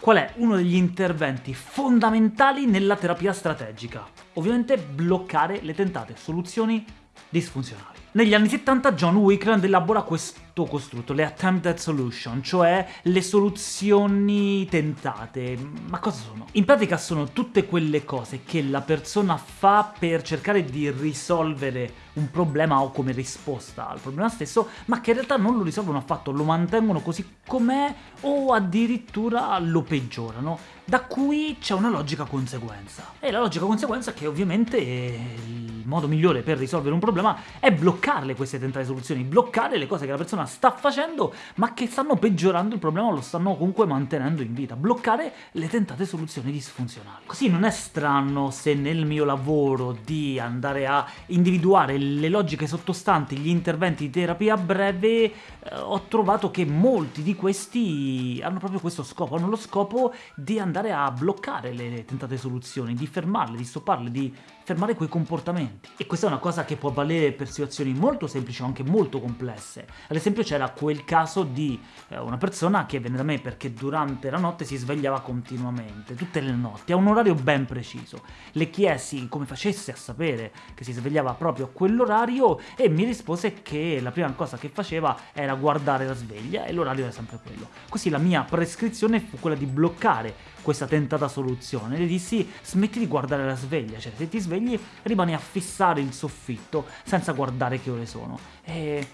qual è uno degli interventi fondamentali nella terapia strategica. Ovviamente bloccare le tentate soluzioni disfunzionali. Negli anni 70 John Wickland elabora questo costrutto, le attempted solution, cioè le soluzioni tentate. Ma cosa sono? In pratica sono tutte quelle cose che la persona fa per cercare di risolvere un problema o come risposta al problema stesso, ma che in realtà non lo risolvono affatto, lo mantengono così com'è o addirittura lo peggiorano, da cui c'è una logica conseguenza. E la logica conseguenza è che ovviamente il modo migliore per risolvere un problema è bloccarle queste tentate soluzioni, bloccare le cose che la persona sta facendo ma che stanno peggiorando il problema lo stanno comunque mantenendo in vita, bloccare le tentate soluzioni disfunzionali. Così non è strano se nel mio lavoro di andare a individuare le logiche sottostanti gli interventi di terapia breve eh, ho trovato che molti di questi hanno proprio questo scopo, hanno lo scopo di andare a bloccare le tentate soluzioni, di fermarle, di stopparle, di fermare quei comportamenti. E questa è una cosa che può valere per situazioni molto semplici o anche molto complesse. Ad esempio c'era quel caso di eh, una persona che venne da me perché durante la notte si svegliava continuamente, tutte le notti, a un orario ben preciso. Le chiesi come facesse a sapere che si svegliava proprio a quell'orario e mi rispose che la prima cosa che faceva era guardare la sveglia e l'orario era sempre quello. Così la mia prescrizione fu quella di bloccare questa tentata soluzione. Le dissi smetti di guardare la sveglia, cioè se ti svegli rimani a fissare il soffitto senza guardare che ore sono. E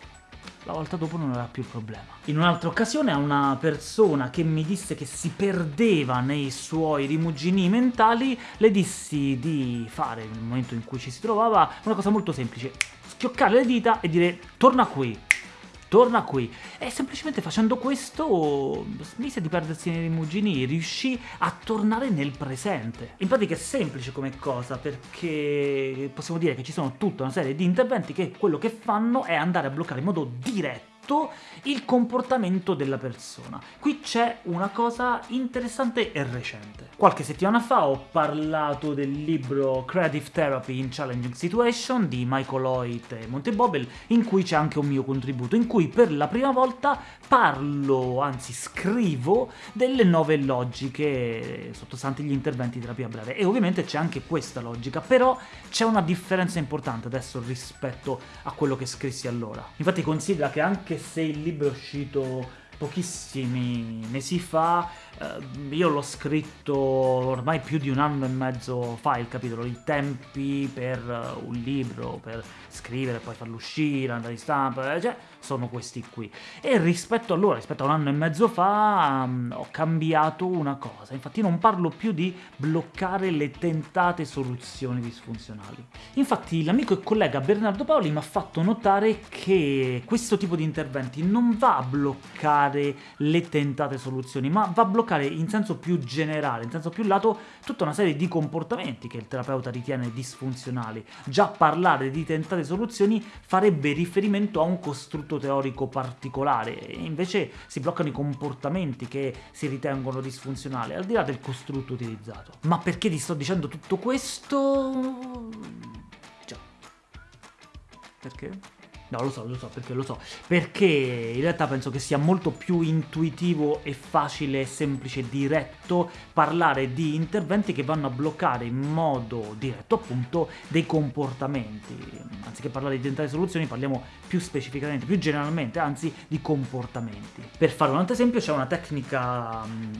la volta dopo non era più il problema. In un'altra occasione a una persona che mi disse che si perdeva nei suoi rimugini mentali, le dissi di fare, nel momento in cui ci si trovava, una cosa molto semplice, schioccare le dita e dire torna qui, torna qui. E semplicemente facendo questo smise di perdersi nei rimugini, riuscì a tornare nel presente. In pratica è semplice come cosa, perché possiamo dire che ci sono tutta una serie di interventi che quello che fanno è andare a bloccare in modo diretto il comportamento della persona. Qui c'è una cosa interessante e recente. Qualche settimana fa ho parlato del libro Creative Therapy in Challenging Situation di Michael Hoyt e Monte Bobel, in cui c'è anche un mio contributo, in cui per la prima volta parlo, anzi scrivo, delle nuove logiche sottostanti gli interventi di terapia breve. E ovviamente c'è anche questa logica, però c'è una differenza importante adesso rispetto a quello che scrissi allora. Infatti considera che anche se il libro è uscito pochissimi mesi fa, eh, io l'ho scritto ormai più di un anno e mezzo fa il capitolo, i tempi per uh, un libro, per scrivere, poi farlo uscire, andare in stampa, eh, cioè sono questi qui. E rispetto a loro, rispetto a un anno e mezzo fa, um, ho cambiato una cosa, infatti non parlo più di bloccare le tentate soluzioni disfunzionali. Infatti l'amico e collega Bernardo Paoli mi ha fatto notare che questo tipo di interventi non va a bloccare le tentate soluzioni, ma va a bloccare bloccare in senso più generale, in senso più lato, tutta una serie di comportamenti che il terapeuta ritiene disfunzionali. Già parlare di tentate soluzioni farebbe riferimento a un costrutto teorico particolare, e invece si bloccano i comportamenti che si ritengono disfunzionali, al di là del costrutto utilizzato. Ma perché ti sto dicendo tutto questo? Già. Perché? No, lo so, lo so, perché lo so. Perché in realtà penso che sia molto più intuitivo e facile, semplice, diretto parlare di interventi che vanno a bloccare in modo diretto appunto dei comportamenti. Anziché parlare di tentare soluzioni parliamo più specificamente, più generalmente, anzi di comportamenti. Per fare un altro esempio c'è una tecnica mm,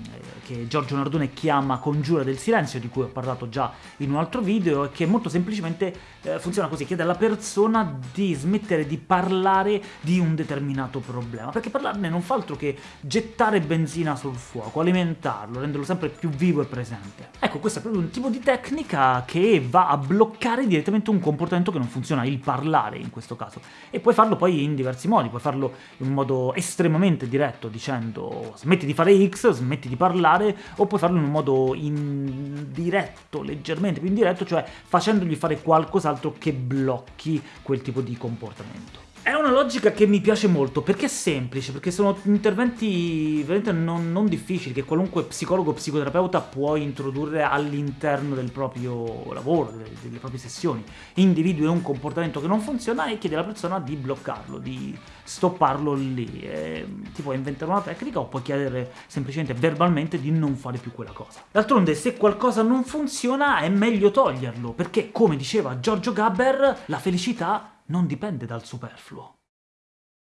che Giorgio Nardone chiama congiura del silenzio, di cui ho parlato già in un altro video, e che molto semplicemente eh, funziona così, chiede alla persona di smettere di parlare di un determinato problema, perché parlarne non fa altro che gettare benzina sul fuoco, alimentarlo, renderlo sempre più vivo e presente. Ecco, questo è proprio un tipo di tecnica che va a bloccare direttamente un comportamento che non funziona, il parlare in questo caso. E puoi farlo poi in diversi modi, puoi farlo in un modo estremamente diretto, dicendo smetti di fare X, smetti di parlare, o puoi farlo in un modo indiretto, leggermente più indiretto, cioè facendogli fare qualcos'altro che blocchi quel tipo di comportamento. È una logica che mi piace molto, perché è semplice, perché sono interventi veramente non, non difficili, che qualunque psicologo o psicoterapeuta può introdurre all'interno del proprio lavoro, delle, delle, proprie sessioni. Individui un comportamento che non funziona e chiede alla persona di bloccarlo, di stopparlo lì. E ti puoi inventare una tecnica o puoi chiedere semplicemente verbalmente di non fare più quella cosa. D'altronde, se qualcosa non funziona è meglio toglierlo, perché, come diceva Giorgio Gabber, la felicità non dipende dal superfluo.